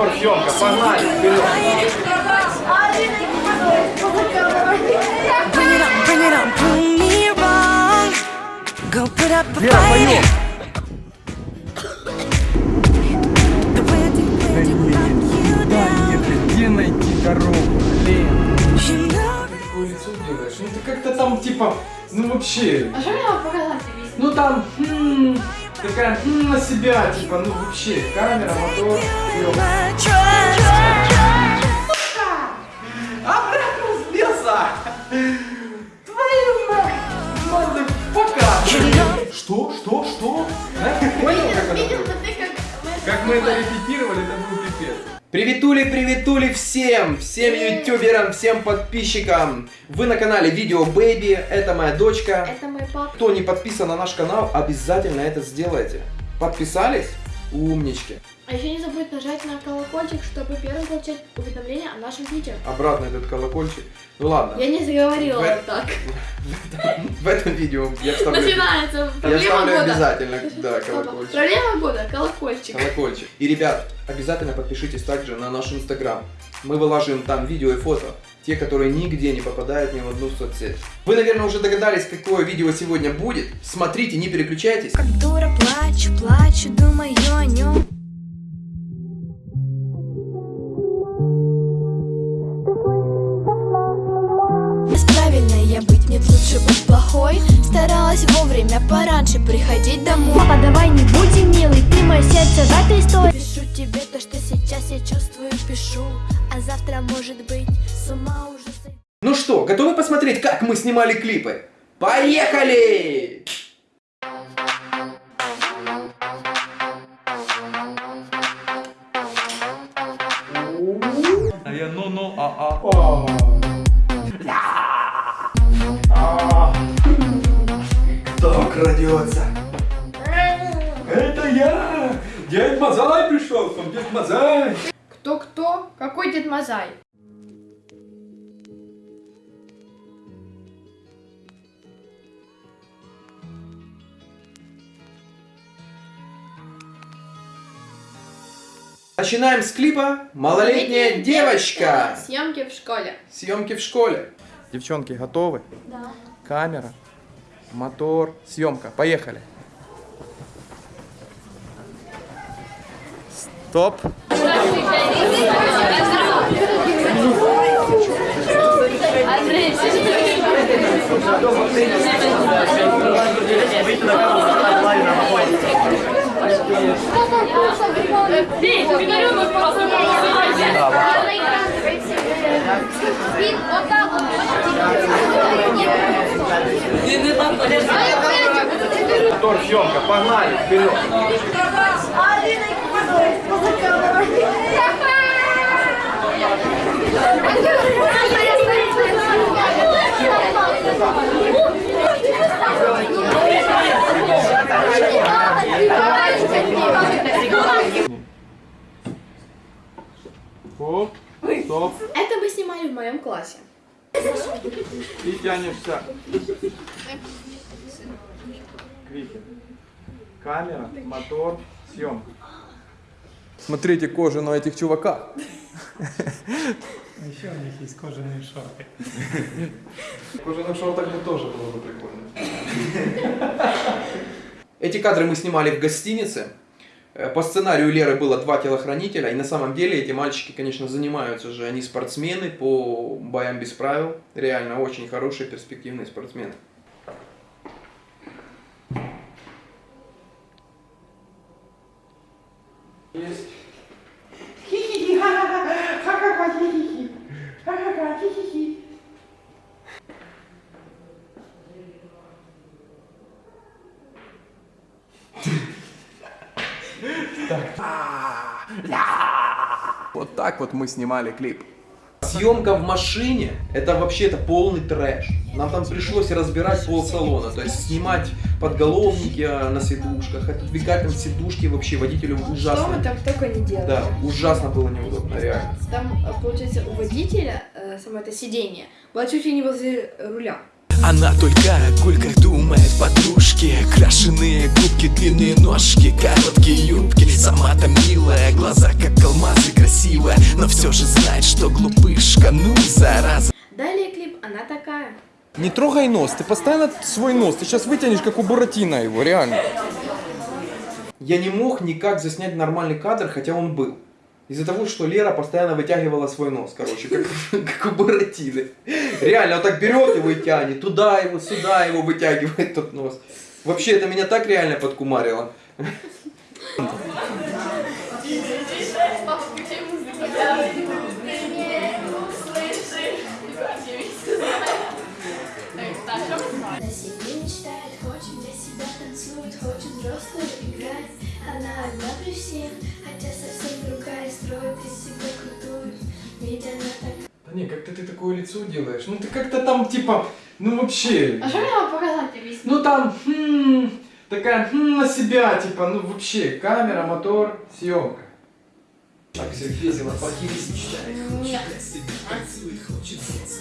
Мотор, съемка, погнали, вперед. Bring it on, bring it on, prove me wrong. Go put up a Вера, поем. down. где найти дорогу, блин? That Какое лицо делаешь? Ну ты как-то там типа, ну вообще, А что мне вам показать ну там, м, такая на себя, типа, ну вообще, камера, мотор, trust. Обратно сбился! Твою мать! Motherfucker! Что? Что? Что? Понял, как это как мы... Это репетировали, это был пипец. Приветули, приветули всем! Всем ютуберам, всем подписчикам! Вы на канале Video Baby, это моя дочка. Это папа. Кто не подписан на наш канал, обязательно это сделайте. Подписались? Умнички. А еще не забудь нажать на колокольчик, чтобы первым получать уведомления о нашем видео. Обратно этот колокольчик. Ну ладно, Я не заговорила вот так. в этом видео я вставлю, Начинается я проблема вставлю года. обязательно, да, Стоп. колокольчик. Проблема года, колокольчик. Колокольчик. И, ребят, обязательно подпишитесь также на наш инстаграм. Мы вылаживаем там видео и фото. Те, которые нигде не попадают ни в одну соцсеть. Вы, наверное, уже догадались, какое видео сегодня будет. Смотрите, не переключайтесь. Как дура плачу, плачу, думаю о нем. Вовремя пораньше приходить домой Папа, давай не будем милый, ты мое сердце в этой истории Пишу тебе то, что сейчас я чувствую, пишу А завтра может быть что, готовы посмотреть, как мы снимали клипы? Поехали! А я ну-ну, а-а. Кто крадется? Это я! Дед Мазай пришел, там Дед Мазай! Кто-кто? Какой Дед Мазай? Начинаем с клипа «Малолетняя девочка». Съемки в школе. Съемки в школе. Девчонки, готовы? Да. Камера, мотор, съемка. Поехали. Стоп. Мотор, съемка, погнали, вперед. Стоп, стоп. Это мы снимали в моем классе. И тянешься. Крики. Камера, мотор, съемка. Смотрите кожу на этих чуваках. Еще у них есть кожаные шорты. Кожаных шортах бы тоже было бы прикольно. Эти кадры мы снимали в гостинице. Э, По сценарию Леры было два телохранителя, и на самом деле эти мальчики, конечно, занимаются же, они спортсмены по боям без правил, реально очень хорошие перспективные спортсмены. Есть. Вот так вот мы снимали клип. Съемка в машине, это вообще это полный трэш. Нам там пришлось разбирать пол салона, то есть снимать подголовники а, на сидушках, отодвигать там сидушки вообще водителю Что мы ужасно. там только не делали. Да, ужасно было неудобно, реально. Там, э, получается, у водителя э, само это сиденье было чуть ли не возле руля. Она только о гульках думает подружки Крашеные губки, длинные ножки, короткие юбки Сама-то милая, глаза как алмазы красивые Но все же знает, что глупышка, ну зараза Далее клип «Она такая». Не трогай нос, ты постоянно свой нос, ты сейчас вытянешь, как у Буратино его, реально. Я не мог никак заснять нормальный кадр, хотя он был. Из-за того, что Лера постоянно вытягивала свой нос, короче, как, как у Буратино. Реально, он так берет его и тянет, туда его, сюда его вытягивает тот нос. Вообще, это меня так реально подкумарило. Хочет. Она одна при всех, хотя совсем ты такое лицо делаешь. Ну ты как-то там типа, ну вообще. А что мне вам показать весь? Ну там, хм, такая, хм, на себя, типа, ну вообще, камера, мотор, съемка. Так, Сергей Зелопахис Нет.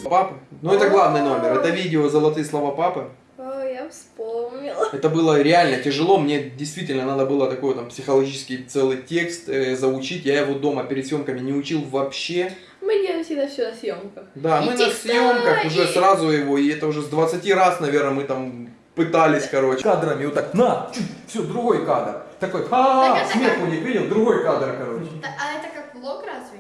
Папа? Ну это главный номер. Это видео «Золотые слова папы». О, я вспомнила. Это было реально тяжело. Мне действительно надо было такой там психологический целый текст э, заучить. Я его дома перед съемками не учил вообще. Мы делаем всегда все на съемках. Да, мы Иди на съемках вставай! уже сразу его, и это уже с 20 раз, наверное, мы там пытались, короче. Кадрами вот так, на, все, другой кадр. Такой, ха, Так это смех у них, видел, другой кадр, короче. А это как влог разве?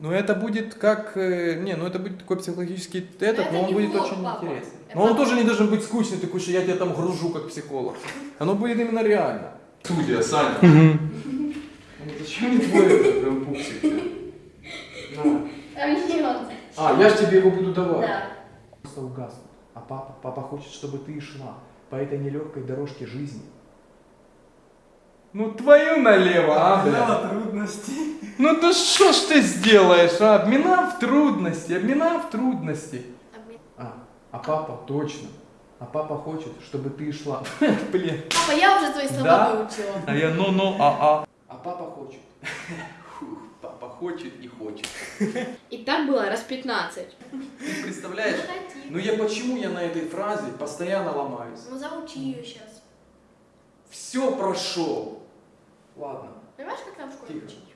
Ну это будет как... э, не, ну это будет такой психологический этот, это но он не будет влог, очень папа. интересный. Это Но он папа. тоже не должен быть скучный, такой, что я тебя там гружу как психолог. Оно будет именно реально. Студия, Саня. Ну, Зачем мне твой прям пупсик? А он. А, я ж тебе его буду давать. Да. Просто угаснут. А папа, папа хочет, чтобы ты шла по этой нелегкой дорожке жизни. Ну твою налево, а, бля. трудности. Ну да что ж ты сделаешь, а? Обмина в трудности, обмина в трудности. А, а папа, точно. А папа хочет, чтобы ты шла. Блин. Папа, я уже твои слова Да? выучила. А я ну-ну, а-а. А папа хочет. Хочет и хочет. И так было раз 15. Ты представляешь? Ну я почему я на этой фразе постоянно ломаюсь? Ну заучи ее сейчас. Все прошел. Ладно. Понимаешь, как нам в школе Тихо. учить?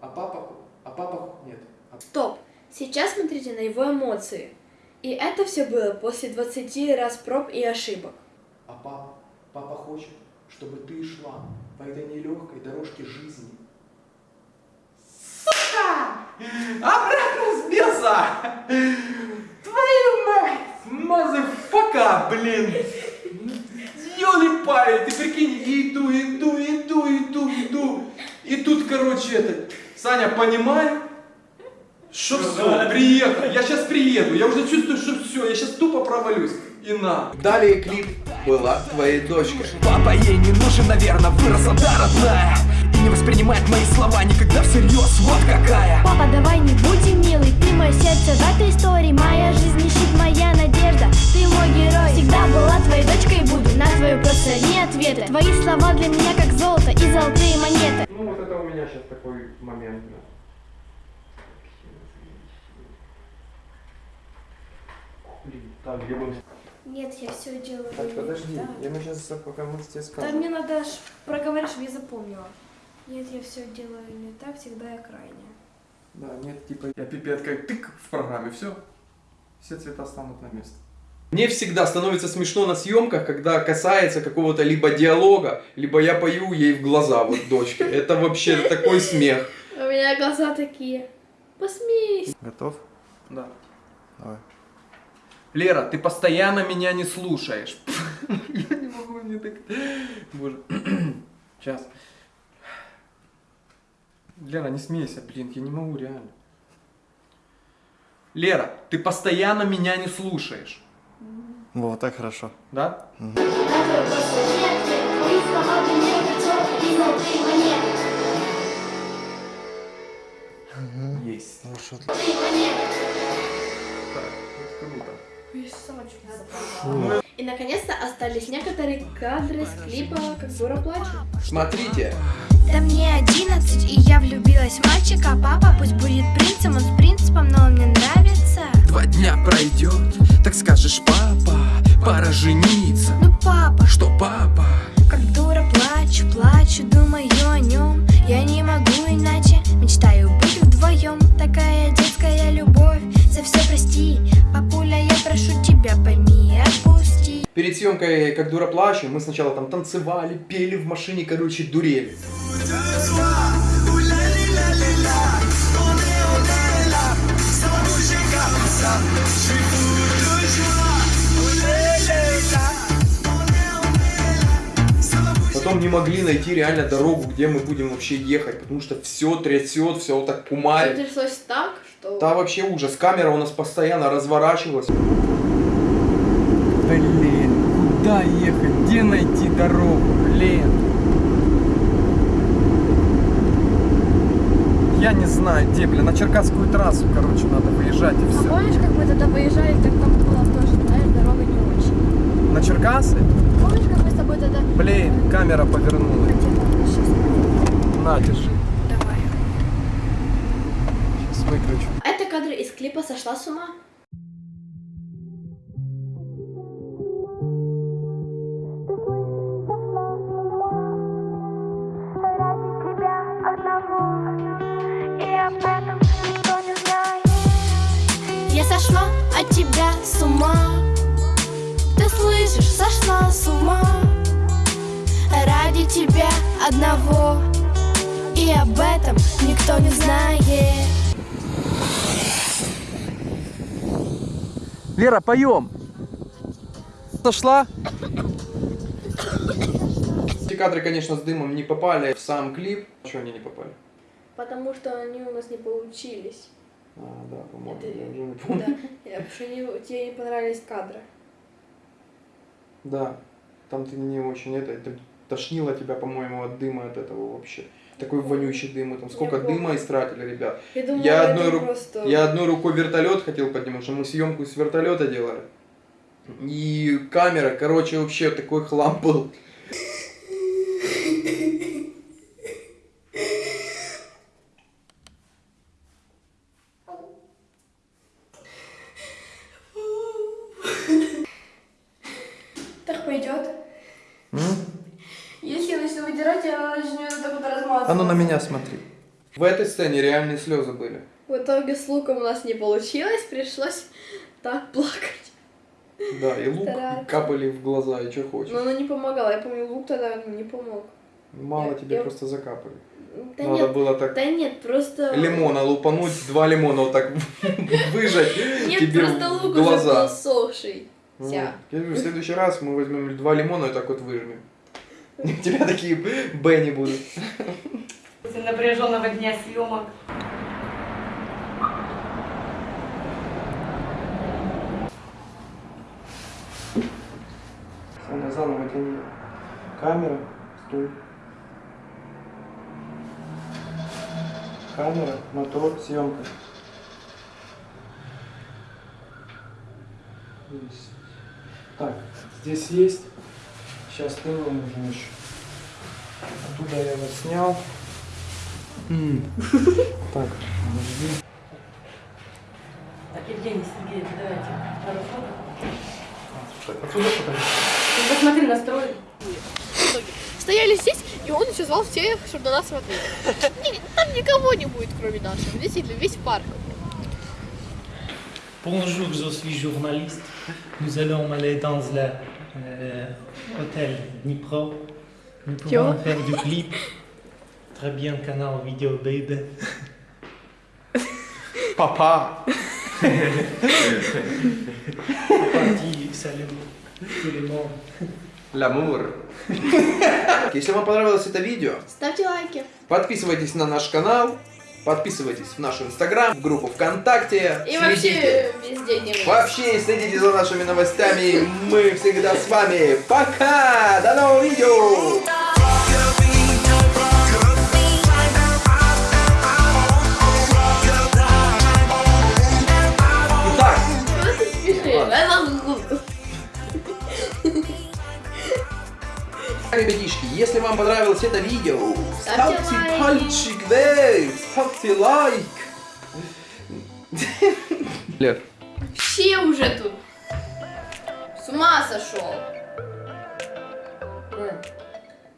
А папа? А папа? Нет. А Стоп. Сейчас смотрите на его эмоции. И это все было после 20 раз проб и ошибок. А папа, папа хочет, чтобы ты шла по этой нелегкой дорожке жизни. Обратно сбился! Твою мать! Motherfucker, блин! Ёлы-палы, ты прикинь, иду, иду, иду, иду, иду. И тут, короче, это, Саня, понимаю, что все, приехал, я сейчас приеду, я уже чувствую, что все, я сейчас тупо провалюсь. И на. Далее клип была твоей дочкой. Папа ей не нужен, наверное, выросла да родная И не воспринимает мои слова никогда всерьез, вот какая Папа, давай не будем милый, ты мое сердце в этой истории Моя жизнь не щит, моя надежда, ты мой герой Всегда была твоей дочкой и буду, на твою просто не ответы Твои слова для меня как золото и золотые монеты Ну вот это у меня сейчас такой момент. Так, где. Нет, я все делаю Так, подожди, Да. я мы сейчас пока мы тебе Да скажем. мне надо аж проговорить, чтобы я запомнила. Нет, я все делаю не так, всегда я крайняя. Да, нет, типа, я пипет как тык в программе, все. Все цвета станут на место. Мне всегда становится смешно на съемках, когда касается какого-то либо диалога, либо я пою ей в глаза, вот дочке. Это вообще такой смех. У меня глаза такие. Посмейся. Готов? Да. Давай. Лера, ты постоянно меня не слушаешь. Я не могу, мне так... Боже. Сейчас. Лера, не смейся, блин, я не могу, реально. Лера, ты постоянно меня не слушаешь. Вот, так хорошо. Да? Есть. Хорошо. Так, это круто. И наконец-то остались некоторые кадры с клипа «Как дура плачу». Смотрите, Да мне 11, и я влюбилась в мальчика. Папа пусть будет принцем, он с принципом, но он мне нравится. Два дня пройдет, так скажешь, папа, пора жениться дура плачу» мы сначала там танцевали, пели в машине, короче, дурели. Потом не могли найти реально дорогу, где мы будем вообще ехать, потому что все трясет, все вот так Всё кумарит. тряслось так, что... Да, вообще ужас. Камера у нас постоянно разворачивалась. Блин, куда ехать? Где найти дорогу? Блин. Я не знаю, где, блин, на Черкасскую трассу, короче, надо выезжать и А все. помнишь, как мы тогда выезжали, так там было тоже, знаешь, дорога не очень. На Черкасы? Помнишь, как мы с тобой тогда... Блин, камера повернулась. На, держи. Давай. Сейчас выключу. Это кадры из клипа «Сошла с ума». Сошла от тебя с ума Ты слышишь, сошла с ума Ради тебя одного И об этом никто не знает Лера, поем. Сошла? Эти кадры, конечно, с дымом не попали в сам клип. Чего они не попали? Потому что они у нас не получились. А, да, по-моему, Это- я уже не помню. Да, Я- потому не- тебе не понравились кадры. Да, там ты не очень это, это тошнило тебя, по-моему, от дыма от этого вообще. Такой вонючий дым, там сколько дыма истратили, ребят. Я думала, Я одной, ру- просто... я одной рукой вертолет хотел поднимать, что мы съемку с вертолета делали. И камера, короче, вообще такой хлам был. Так пойдет. Если я начну выдирать, я начну это так вот размазывать. А ну на меня смотри. Сцене реальные слезы были. В итоге с луком у нас не получилось, пришлось так плакать. Да, и лук Стараться. капали в глаза, и что хочешь. Но оно не помогало. Я помню, лук тогда не помог. Мало я- тебе я- просто закапали. Да Надо нет, было так да нет, просто... лимона лупануть, два лимона вот так выжать Нет, просто лук уже был сохший. В следующий раз мы возьмем два лимона и так вот выжмем. У тебя такие Б не будут. После напряженного дня съемок. Саня, заново тяни. Камера, стой. Камера, мотор, съемка. Есть. Так, здесь есть. Сейчас ты нужен еще. Оттуда я его снял. Так, Евгений Сергеевич, давайте пару фото. Отсюда покажи. Посмотри настрой. Стояли здесь, и он еще звал всех, чтобы на нас смотреть. Ни- Там никого не будет, кроме нашего. Действительно, весь парк. Bonjour, je suis journaliste. Nous allons aller dans le euh, Dnipro. Nous pouvons faire du clip. Très bien, canal vidéo baby. Папа. Parti, salut tout. Ламур. Если вам понравилось это видео, Ставьте лайки. подписывайтесь на наш канал, подписывайтесь в наш инстаграм, в группу ВКонтакте. И следите- вообще везде не. Вообще следите за нашими новостями. Мы всегда с вами. Пока! До нового видео! Если вам понравилось это видео, Ставьте ставьте пальчик вверх, ставьте лайк. Лер, Вообще уже тут. С ума сошел.